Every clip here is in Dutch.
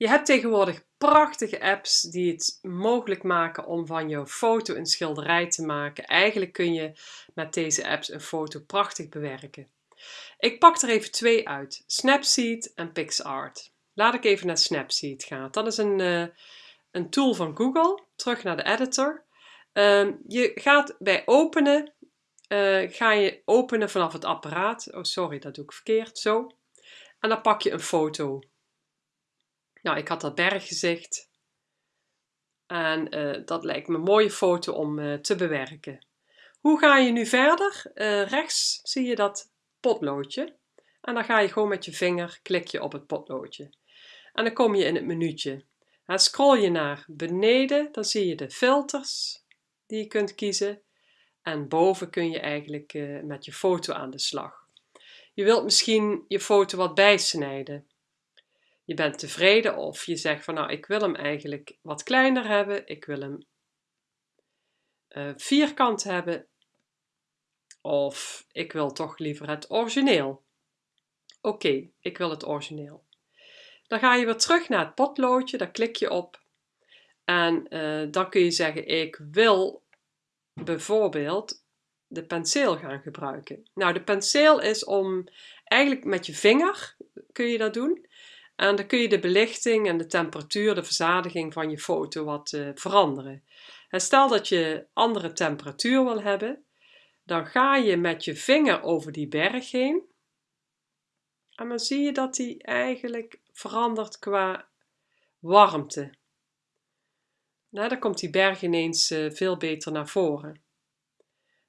Je hebt tegenwoordig prachtige apps die het mogelijk maken om van jouw foto een schilderij te maken. Eigenlijk kun je met deze apps een foto prachtig bewerken. Ik pak er even twee uit, Snapseed en PixArt. Laat ik even naar Snapseed gaan. Dat is een, uh, een tool van Google. Terug naar de editor. Uh, je gaat bij openen, uh, ga je openen vanaf het apparaat. Oh sorry, dat doe ik verkeerd, zo. En dan pak je een foto. Nou, ik had dat berggezicht. En uh, dat lijkt me een mooie foto om uh, te bewerken. Hoe ga je nu verder? Uh, rechts zie je dat potloodje. En dan ga je gewoon met je vinger, klik je op het potloodje. En dan kom je in het menuutje. En scroll je naar beneden, dan zie je de filters die je kunt kiezen. En boven kun je eigenlijk met je foto aan de slag. Je wilt misschien je foto wat bijsnijden je bent tevreden of je zegt van nou ik wil hem eigenlijk wat kleiner hebben, ik wil hem uh, vierkant hebben of ik wil toch liever het origineel. Oké, ik wil het origineel. Dan ga je weer terug naar het potloodje, daar klik je op en uh, dan kun je zeggen ik wil bijvoorbeeld de penseel gaan gebruiken. Nou de penseel is om eigenlijk met je vinger kun je dat doen en dan kun je de belichting en de temperatuur, de verzadiging van je foto wat uh, veranderen. En stel dat je andere temperatuur wil hebben, dan ga je met je vinger over die berg heen. En dan zie je dat die eigenlijk verandert qua warmte. Nou, dan komt die berg ineens uh, veel beter naar voren.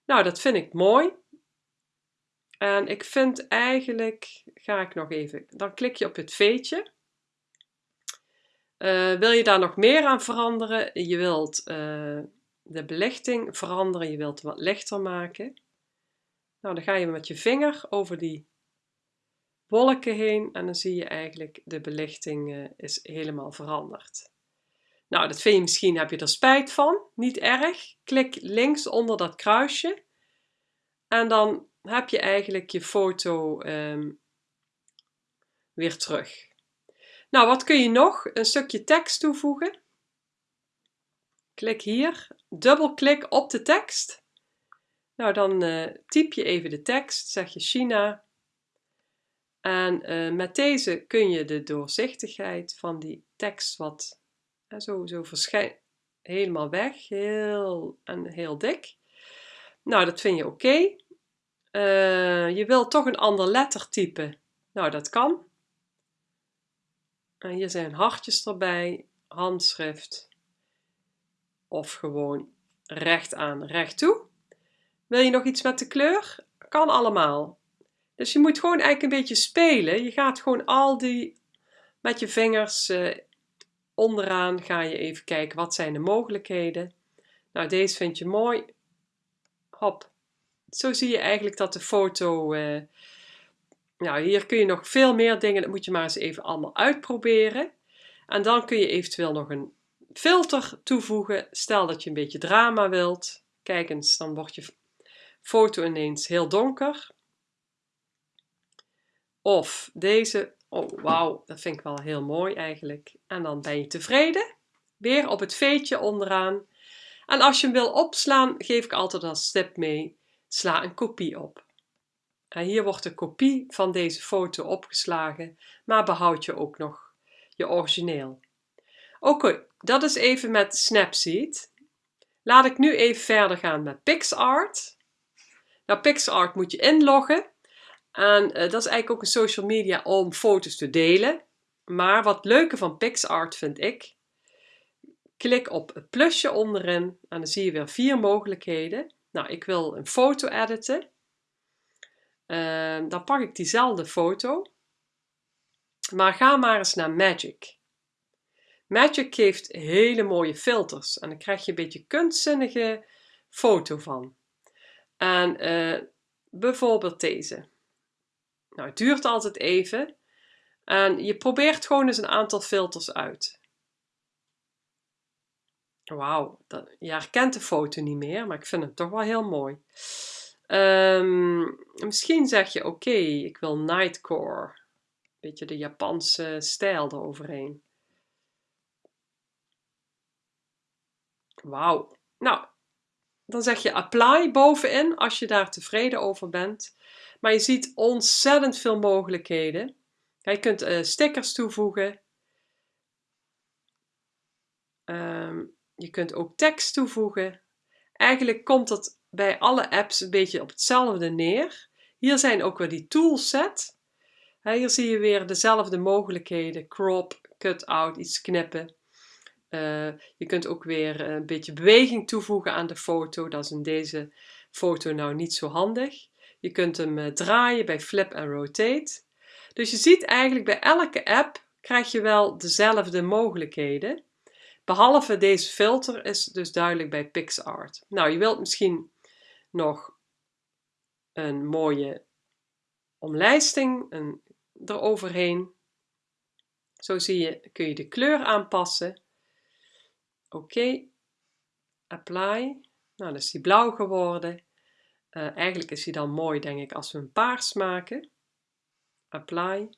Nou, dat vind ik mooi. En ik vind eigenlijk, ga ik nog even, dan klik je op het veetje. Uh, wil je daar nog meer aan veranderen? Je wilt uh, de belichting veranderen, je wilt wat lichter maken. Nou, dan ga je met je vinger over die wolken heen en dan zie je eigenlijk de belichting uh, is helemaal veranderd. Nou, dat vind je misschien, heb je er spijt van, niet erg. Klik links onder dat kruisje en dan heb je eigenlijk je foto um, weer terug. Nou, wat kun je nog? Een stukje tekst toevoegen. Klik hier, dubbelklik op de tekst. Nou, dan uh, typ je even de tekst, zeg je China. En uh, met deze kun je de doorzichtigheid van die tekst wat uh, zo, zo verschijnt helemaal weg, heel, en heel dik. Nou, dat vind je oké. Uh, je wilt toch een ander lettertype. Nou, dat kan. En hier zijn hartjes erbij, handschrift of gewoon recht aan, recht toe. Wil je nog iets met de kleur? Kan allemaal. Dus je moet gewoon eigenlijk een beetje spelen. Je gaat gewoon al die met je vingers uh, onderaan ga je even kijken wat zijn de mogelijkheden. Nou, deze vind je mooi. Hop, zo zie je eigenlijk dat de foto... Uh, nou, hier kun je nog veel meer dingen, dat moet je maar eens even allemaal uitproberen. En dan kun je eventueel nog een filter toevoegen. Stel dat je een beetje drama wilt. Kijk eens, dan wordt je foto ineens heel donker. Of deze. Oh, wauw, dat vind ik wel heel mooi eigenlijk. En dan ben je tevreden. Weer op het veetje onderaan. En als je hem wil opslaan, geef ik altijd als tip mee Sla een kopie op. Hier wordt de kopie van deze foto opgeslagen, maar behoud je ook nog je origineel. Oké, dat is even met Snapseed. Laat ik nu even verder gaan met PixArt. Nou, PixArt moet je inloggen. En uh, dat is eigenlijk ook een social media om foto's te delen. Maar wat leuke van PixArt vind ik, klik op het plusje onderin en dan zie je weer vier mogelijkheden. Nou, ik wil een foto editen. Uh, dan pak ik diezelfde foto. Maar ga maar eens naar Magic. Magic geeft hele mooie filters. En dan krijg je een beetje kunstzinnige foto van. En uh, bijvoorbeeld deze. Nou, het duurt altijd even. En je probeert gewoon eens een aantal filters uit. Wauw, je herkent de foto niet meer, maar ik vind het toch wel heel mooi. Ehm, misschien zeg je, oké, ik wil nightcore. Beetje de Japanse stijl eroverheen. Wauw. Nou, dan zeg je apply bovenin als je daar tevreden over bent. Maar je ziet ontzettend veel mogelijkheden. Je kunt uh, stickers toevoegen. Ehm, je kunt ook tekst toevoegen. Eigenlijk komt dat bij alle apps een beetje op hetzelfde neer. Hier zijn ook weer die toolset. Hier zie je weer dezelfde mogelijkheden. Crop, cut out, iets knippen. Uh, je kunt ook weer een beetje beweging toevoegen aan de foto. Dat is in deze foto nou niet zo handig. Je kunt hem uh, draaien bij flip en rotate. Dus je ziet eigenlijk bij elke app krijg je wel dezelfde mogelijkheden. Behalve deze filter is dus duidelijk bij PixArt. Nou, je wilt misschien nog een mooie omlijsting een, eroverheen. Zo zie je, kun je de kleur aanpassen. Oké, apply. Nou, dan is die blauw geworden. Uh, eigenlijk is hij dan mooi, denk ik, als we een paars maken. Apply.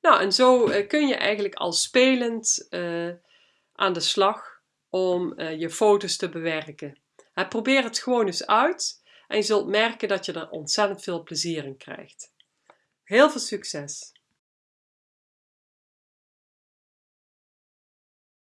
Nou, en zo uh, kun je eigenlijk al spelend uh, aan de slag om je foto's te bewerken. Probeer het gewoon eens uit en je zult merken dat je er ontzettend veel plezier in krijgt. Heel veel succes!